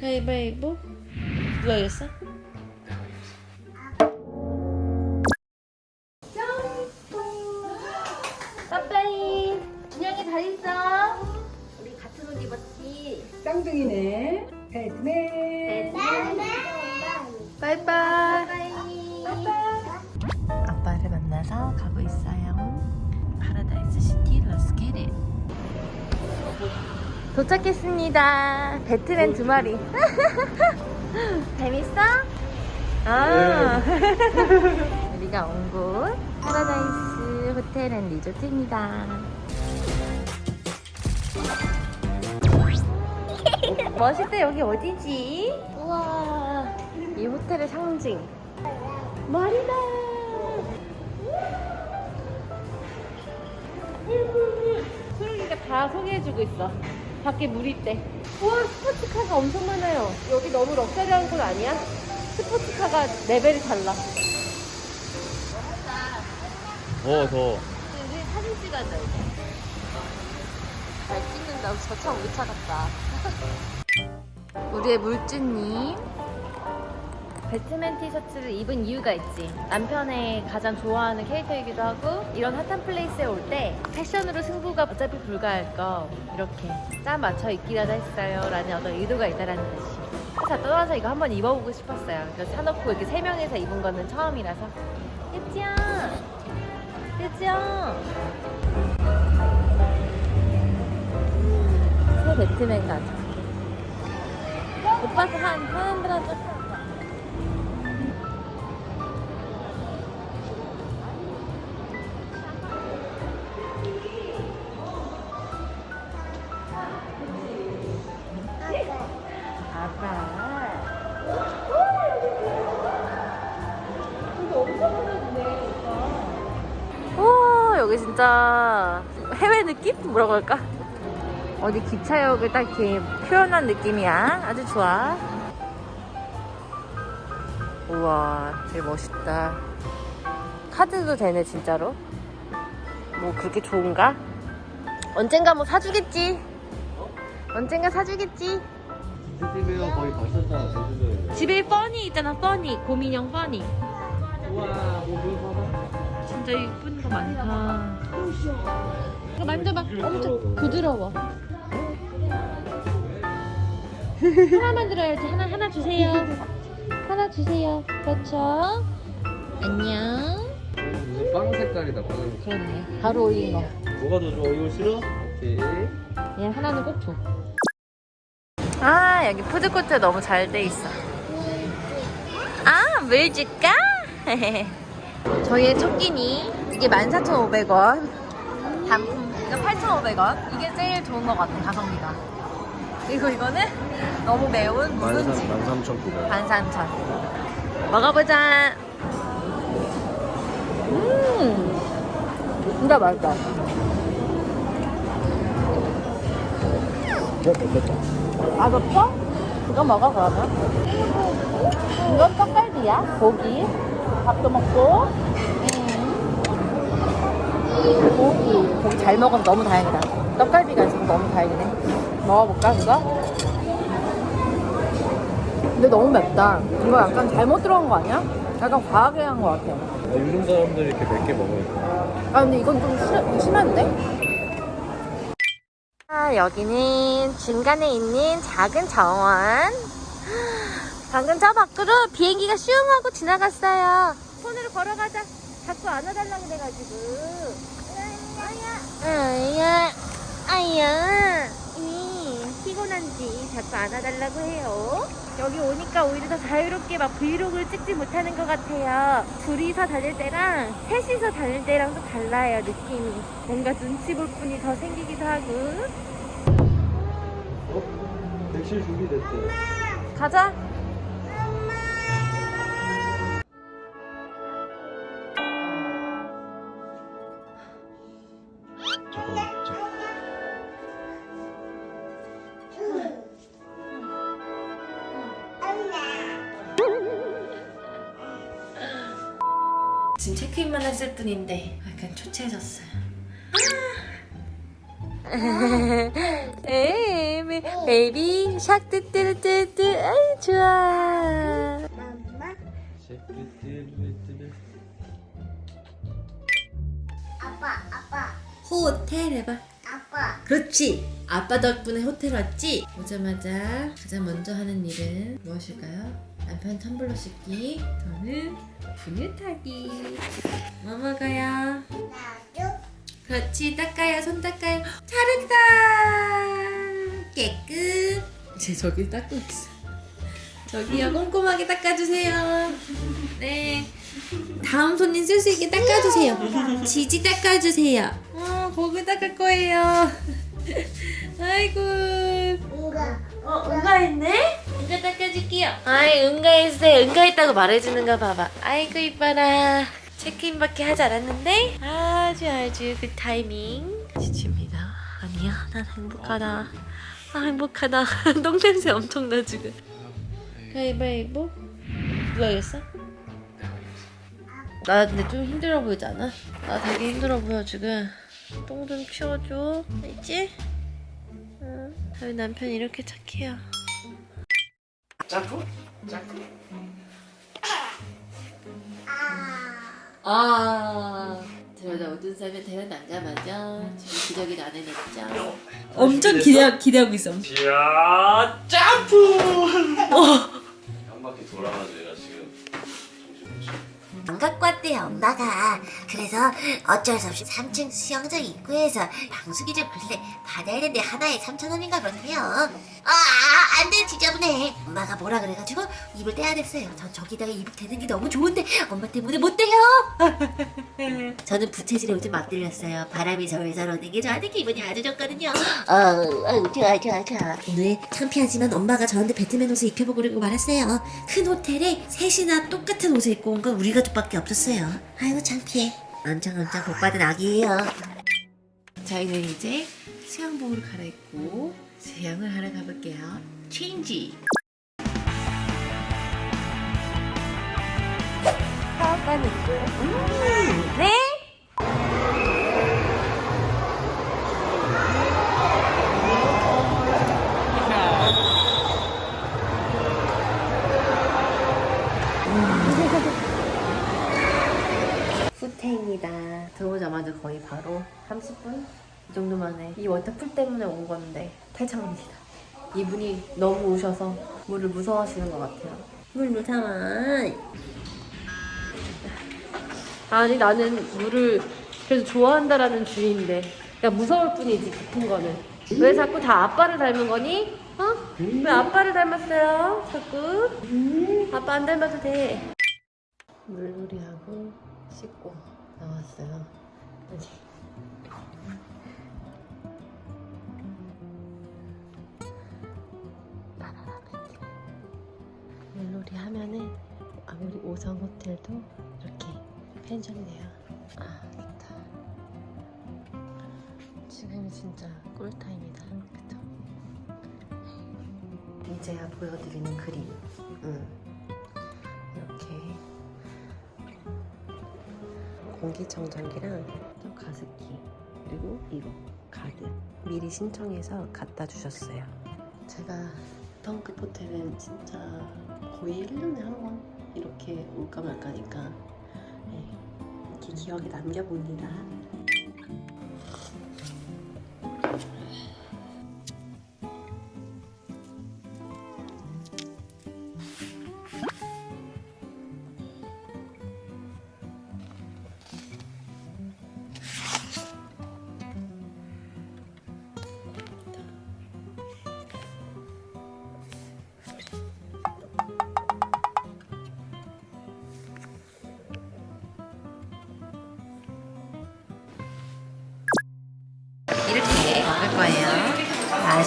가위바위보 도착했습니다. 배트맨 두 마리. 재밌어? 아 우리가 온 곳 파라다이스 호텔 앤 리조트입니다. 멋있다. 여기 어디지? 우와. 이 호텔의 상징. 머리다. 소영이가 다 소개해주고 있어 밖에 물 있대. 우와 스포츠카가 엄청 많아요. 여기 너무 럭셔리한 곳 아니야? 스포츠카가 레벨이 달라. 더워 더워. 우리 사진 찍어야 돼. 잘 찍는다 저 차 우리 차 같다. 우리의 물주님 배트맨 티셔츠를 입은 이유가 있지. 남편의 가장 좋아하는 캐릭터이기도 하고 이런 핫한 플레이스에 올 때 패션으로 승부가 어차피 불가할 거 이렇게 짠 맞춰 입기라도 했어요 라는 어떤 의도가 있다라는 뜻이 자 떠나서 이거 한번 입어보고 싶었어요. 그래서 사놓고 이렇게 세 명이서 입은 거는 처음이라서. 예지야 예지야 새 배트맨 가자 오빠도 한와여 진짜 해외 느낌? 뭐라고 할까? 어디 기차역을 딱 이렇게 표현한 느낌이야. 아주 좋아. 우와 되게 멋있다. 카드도 되네 진짜로. 뭐 그렇게 좋은가? 언젠가 뭐 사주겠지? 언젠가 사주겠지? 제주도면 거의 갔었잖아 제주도에 집에 뻔히 있잖아 뻔히 고민형 뻔히 우와 뭐 봐봐. 진짜 이쁜 거 많다. 이거 만져봐. 엄청 부드러워. 하나만 들어야지. 하나 하나 주세요. 하나 주세요. 그렇죠. 안녕. 무슨 빵 색깔이다 빵 그렇네. 바로 올린 거. 뭐가 더 좋아 이거 싫어? 오케이 얘 하나는 꼭 줘. 아 여기 푸드코트 너무 잘 돼 있어. 아, 물 줄까? 저희의 첫 끼니 이게 14,500원. 단품. 이거 8,500원. 이게 제일 좋은 것 같아 가성비가. 그리고 이거는 너무 매운 묵은지 13,900 반산천 먹어보자. 음. 진짜 맛있다. 어? 먹겠다. 맛없어? 이거 먹어 그러면. 이건 떡갈비야 고기. 밥도 먹고 잘 먹으면 너무 다행이다 떡갈비가 있어서 너무 다행이네 먹어볼까 그거? 근데 너무 맵다 이거 약간 잘못 들어간 거 아니야? 약간 과하게 한 거 같아 요즘 사람들이 이렇게 몇개 먹어요 아 근데 이건 좀 심, 심한데? 아, 여기는 중간에 있는 작은 정원. 방금 저 밖으로 비행기가 슝 하고 지나갔어요. 손으로 걸어가자. 자꾸 안아달라고 그래가지고. 아야, 아야. 이 피곤한지 자꾸 안아달라고 해요. 여기 오니까 오히려 더 자유롭게 막 브이로그를 찍지 못하는 것 같아요. 둘이서 다닐 때랑 셋이서 다닐 때랑 또 달라요, 느낌이. 뭔가 눈치 볼 뿐이 더 생기기도 하고. 어? 백실 준비됐대 가자. 지금 체크인만 했을 뿐인데 약간 초췌해졌어요. 아! 에이, Baby Shark 뜨뜨뜨뜨 아이 좋아 아빠, 아빠, 호텔 해봐 아빠. 그렇지 아빠 덕분에 호텔 왔지? 오자마자 가장 먼저 하는 일은 무엇일까요? 남편 텀블러 씻기 저는 분유 타기. 뭐 먹어요? 나도. 그렇지 닦아요 손 닦아요. 잘했다! 깨끗. 이제 저기 닦고 있어. 저기요 꼼꼼하게 닦아주세요. 네. 다음 손님 쓸 수 있게 닦아주세요. 지지 닦아주세요. 어 거기 닦을 거예요. 아이고. 응가. 어 응가 했네? 응가 닦아줄게요. 아이 응가했어요. 응가했다고 말해주는가 봐봐. 아이고 이뻐라. 체크인밖에 하지 않았는데? 아주 아주 그 타이밍. 지칩니다. 아니야 난 행복하다. 아 행복하다. 똥냄새 엄청나 지금. 가위바위보 누가 이겼어? 나 근데 좀 힘들어 보이지 않아? 나 되게 힘들어 보여 지금. 똥 좀 치워줘. 알지? 응. 저희 남편 이렇게 착해요 짜고? 짜고? 아 들어다 어떤 사람이 태어나자마자 지금 기저귀를 안 해냈죠 엄청 기대 기대하고 있어. 야 점프! 한 바퀴 돌아가지고 왔대요 엄마가 그래서 어쩔 수 없이 3층 수영장 입구에서 방수기 좀 근래 받아야 되는데 하나에 3,000원인가 그렇대요. 아 안돼 지저분해. 엄마가 뭐라 그래가지고 입을 떼야 됐어요. 전 저기다가 입을 대는 게 너무 좋은데 엄마 때문에 못 대요. 저는 부채질에 요즘 막 들렸어요. 바람이 절절 오는 게 저한테 기분이 아주 좋거든요. 어우 어우 좋아 좋아 좋아. 오늘 창피하지만 엄마가 저한테 배트맨 옷을 입혀보고 그러고 말았어요. 큰 호텔에 셋이나 똑같은 옷을 입고 온 건 우리 가 족밖에 없었어요. 아이고 창피해. 엄청 엄청 복받은 아기예요. 저희는 이제 수영복으로 갈아입고 수영을 하러 가볼게요. 체인지. 하가는 음, 네? 후퇴입니다. 들어오자마자 거의 바로 30분? 이 정도 만에 이 워터풀 때문에 온 건데 탈창합니다. 이분이 너무 우셔서 물을 무서워하시는 것 같아요. 물 무서워. 아니 나는 물을 그래도 좋아한다라는 주의인데 야 무서울 뿐이지 깊은 거는 왜 자꾸 다 아빠를 닮은 거니? 어? 왜 아빠를 닮았어요? 자꾸 아빠 안 닮아도 돼 물놀이하고 씻고 나왔어요 아니. 물놀이 하면은 아무리 5성 호텔도 이렇게 펜션이네요. 아, 좋다. 지금이 진짜 꿀타임이다. 그쵸? 이제야 보여드리는 그림. 응. 이렇게 공기청정기랑 또 가습기 그리고 이거 가드 미리 신청해서 갖다 주셨어요. 제가 덩크 호텔은 진짜 거의 1년에 한 번 이렇게 올까 말까니까 네, 이렇게 기억에 남겨봅니다.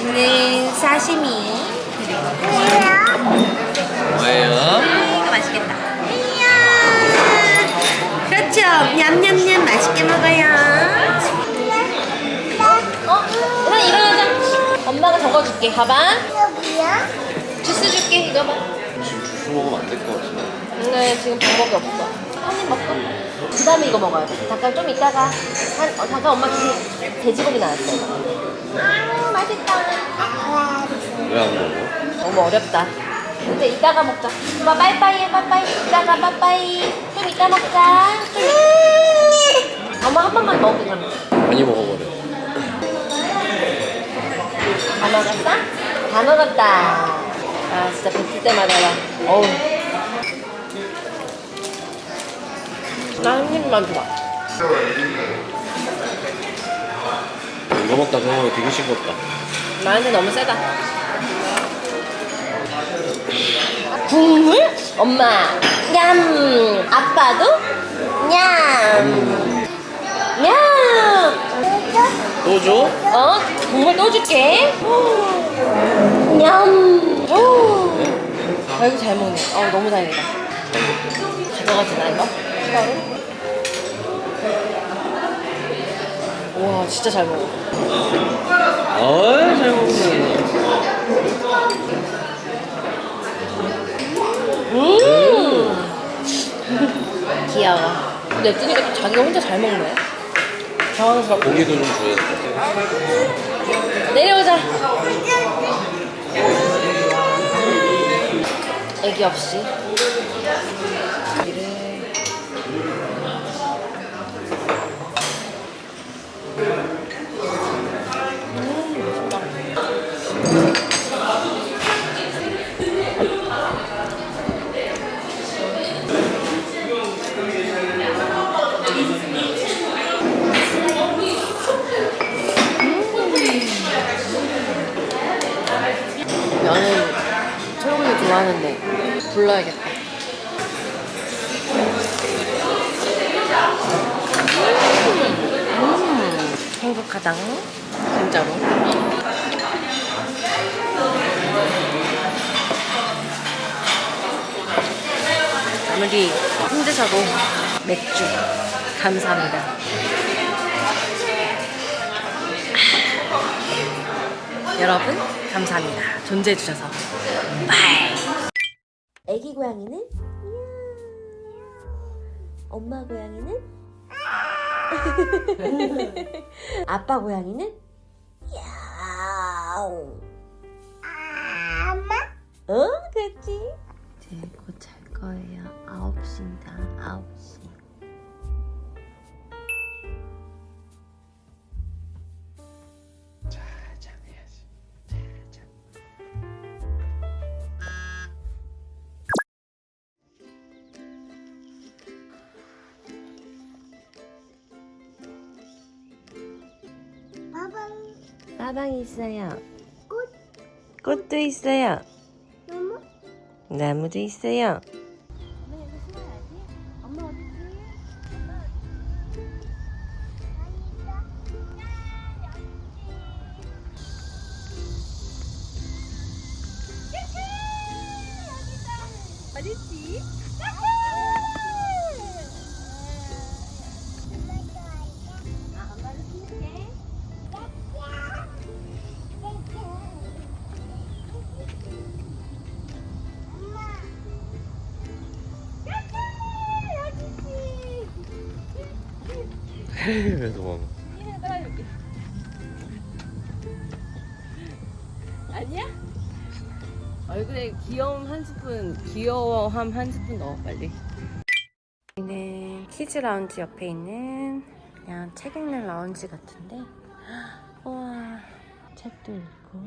맛있는 사시미 그리고 뭐예요? 이거 맛있겠다. 이야. 그렇죠. 냠냠냠 맛있게 먹어요. 어? 일어나 일어나자. 엄마가 적어줄게. 가방. 주스 줄게. 이거 봐. 지금 주스 먹으면 안 될 것 같은데. 오늘 지금 방법이 없어. 한입 먹고. 그 다음에 이거 먹어야 돼. 잠깐 좀 이따가 한 어, 잠깐 엄마 지금 돼지고기 나왔어. 아 맛있다. 왜안 먹어? 너무 어렵다. 근데 이따가 먹자. 오빠 빠이빠이 해 빠이빠이. 이따가 빠이빠이. 좀 이따 먹자. 엄마 한 번만 먹어 그럼. 많이 먹어버려. 다 먹었어? 다 먹었다. 아 진짜 뱉을 때마다 막 어우. 나 한 입만 줘. 이 거 먹다 그러면 되게 싱겁다. 나한테 너무 세다. 국물? 엄마. 냠. 아빠도? 냠. 냠. 또 줘? 어? 국물 또 줄게. 냠. 오. 아이고 잘 먹네. 어 너무 다행이다. 가져가지 나 이거? 추가로? 와 진짜 잘 먹어. 어이, 잘 먹네. 음. 귀여워. 냅두니까 또 자기가 혼자 잘 먹네. 당황스럽고. 고기도 좀 줘야 돼. 내려오자. 애기 없이. 아무리 힘드셔도 맥주. 감사합니다. 여러분 감사합니다. 존재해 주셔서. 애기 고양이는? 엄마 고양이는? 아빠 고양이는? 야옹 어 그렇지? 이제 곧잘 거예요. 9시입니다. 9시. 해야지. 빠방이 있어요. 꽃. 꽃도 있어요. 나무? 나무도 있어요. 왜 도망가? 아 귀여워함 한 스푼 넣어 빨리. 여기는 키즈 라운지 옆에 있는 그냥 책 읽는 라운지 같은데. 우와 책도 읽고.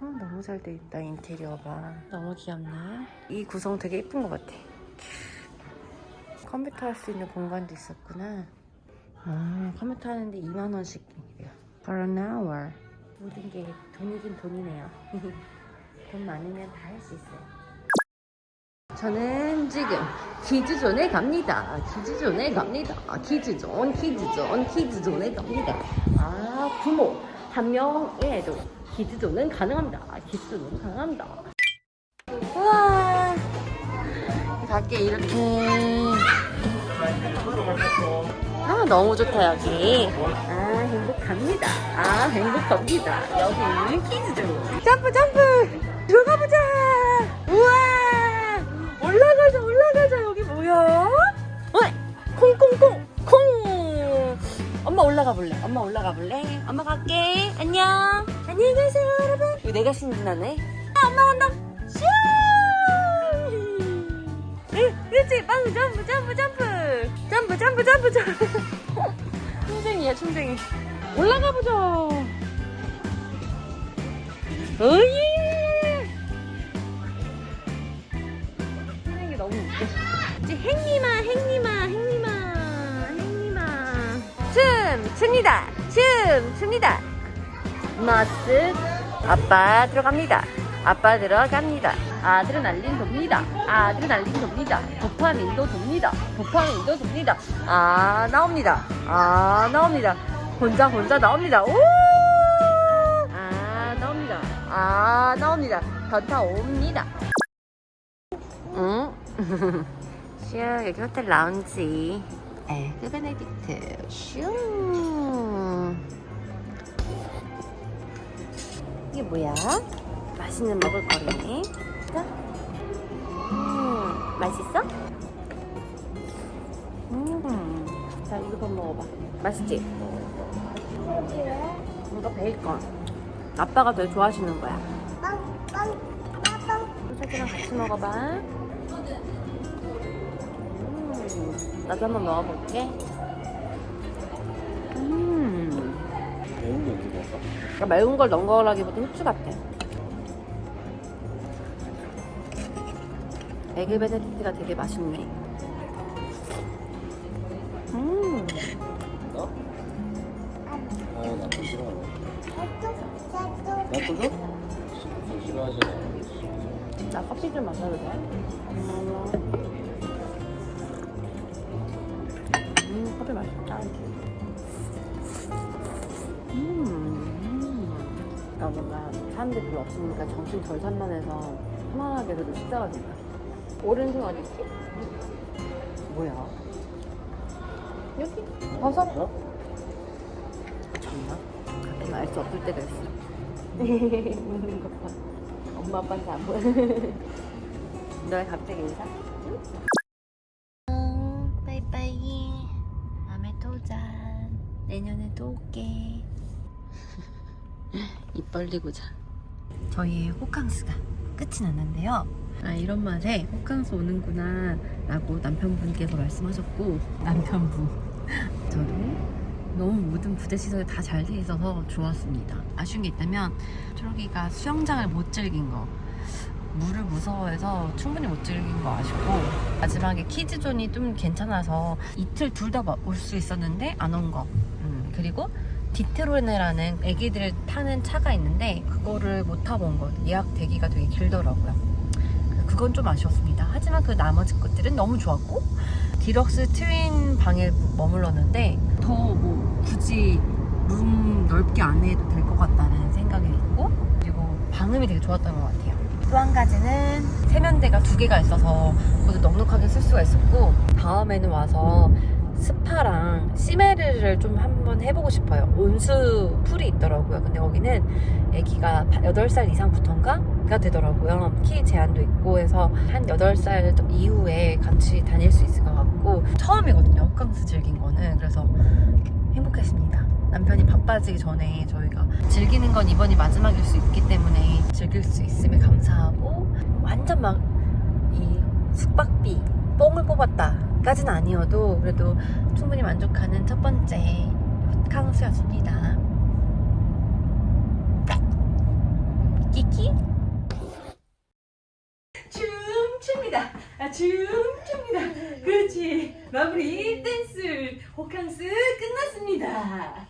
어, 너무 잘 돼 있다 인테리어가 너무 귀엽네. 이 구성 되게 예쁜 것 같아. 컴퓨터 할 수 있는 공간도 있었구나. 아, 컴퓨터 하는데 2만 원씩이래요 for an hour. 모든 게 돈이긴 돈이네요. 돈 많으면 다 할 수 있어요 저는 지금 키즈존에 갑니다. 키즈존에 갑니다. 키즈존, 키즈존, 키즈존에 갑니다. 아, 부모 한 명에도 키즈존은 가능합니다. 키즈존은 가능합니다. 우와, 밖에 이렇게. 아, 너무 좋다, 여기. 아, 행복합니다. 아, 행복합니다. 여기는 키즈존. 점프, 점프! 들어가 보자! 우와! 올라가자, 올라가자. 여기 뭐야? 어이, 콩콩콩, 콩! 엄마 올라가 볼래? 엄마 올라가 볼래? 엄마 갈게. 안녕. 안녕히 가세요, 여러분. 이거 내가 신나네. 아, 엄마 간다. 슈! 응, 그렇지. 빵 점프, 점프, 점프. 점프, 점프, 점프, 점프. 충쟁이야, 충쟁이. 올라가 보자. 어예! 행님아, 행님아, 행님아, 행님아. 춤 춥니다. 춤 춥니다. 머스 아빠 들어갑니다. 아빠 들어갑니다. 아드레날린 돕니다. 아드레날린 돕니다. 도파민도 돕니다. 도파민도 돕니다. 아 나옵니다. 아 나옵니다. 혼자 혼자 나옵니다. 오! 아 나옵니다. 아 나옵니다. 던타 옵니다. 응? 슈 여기 호텔 라운지. 에그 베네딕트 슈. 이게 뭐야? 맛있는 먹을거리네. 자. 음, 맛있어? 음. 자, 이거 좀 먹어봐. 맛있지? 이거 베이컨. 아빠가 되게 좋아하시는 거야. 소세지랑 같이 먹어봐. 음, 나도 한번 먹어볼게. 음. 매운 게 언제 먹었어? 그러니까 매운 걸 넣은 거라기보다 후추 같아. 에그 베네딕트가 되게 맛있네. 음, 너? 아, 나또 싫어하네. 나또 줘? 저 싫어하잖아. 나 커피 좀 마셔도 돼? 음, 사람들 별로 없으니까 정신 덜 산만해서 편안하게 그래도 식사가 된다. 오른손 어디 있지? 뭐야? 여기? 버섯? 어? 정말? 가끔 알수 없을 때가 있어. 웃는 것 봐. 엄마 아빠한테 안 보여. 너왜 갑자기 인사? 응? 빠이빠이. 다음에 또 자. 내년에 또 올게. 입 벌리고 자. 저희의 호캉스가 끝이 났는데요. 아 이런 맛에 호캉스 오는구나 라고 남편분께서 말씀하셨고 남편분 저도 너무 모든 부대 시설이 다 잘 돼 있어서 좋았습니다. 아쉬운 게 있다면 초록이가 수영장을 못 즐긴 거. 물을 무서워해서 충분히 못 즐긴 거 아쉽고 마지막에 키즈존이 좀 괜찮아서 이틀 둘 다 올 수 있었는데 안 온 거. 음, 그리고 디트로네라는 애기들 타는 차가 있는데 그거를 못 타본 거. 예약 대기가 되게 길더라고요. 그건 좀 아쉬웠습니다. 하지만 그 나머지 것들은 너무 좋았고 디럭스 트윈 방에 머물렀는데 더 뭐 굳이 룸 넓게 안 해도 될 것 같다는 생각이 있고 그리고 방음이 되게 좋았던 것 같아요. 또 한 가지는 세면대가 두 개가 있어서 그것도 넉넉하게 쓸 수가 있었고 다음에는 와서 스파랑 시메르를 좀 한번 해보고 싶어요. 온수 풀이 있더라고요. 근데 거기는 아기가 8살 이상부터인가?가 되더라고요. 키 제한도 있고 해서 한 8살 이후에 같이 다닐 수 있을 것 같고 처음이거든요. 호캉스 즐긴 거는. 그래서 행복했습니다. 남편이 바빠지기 전에 저희가 즐기는 건 이번이 마지막일 수 있기 때문에 즐길 수 있음에 감사하고 완전 막 이 숙박비 뽕을 뽑았다 까지는 아니어도 그래도 충분히 만족하는 첫 번째 호캉스였습니다. 끼끼 춤춥니다. 아, 춤춥니다. 그렇지. 마무리 댄스 호캉스 끝났습니다.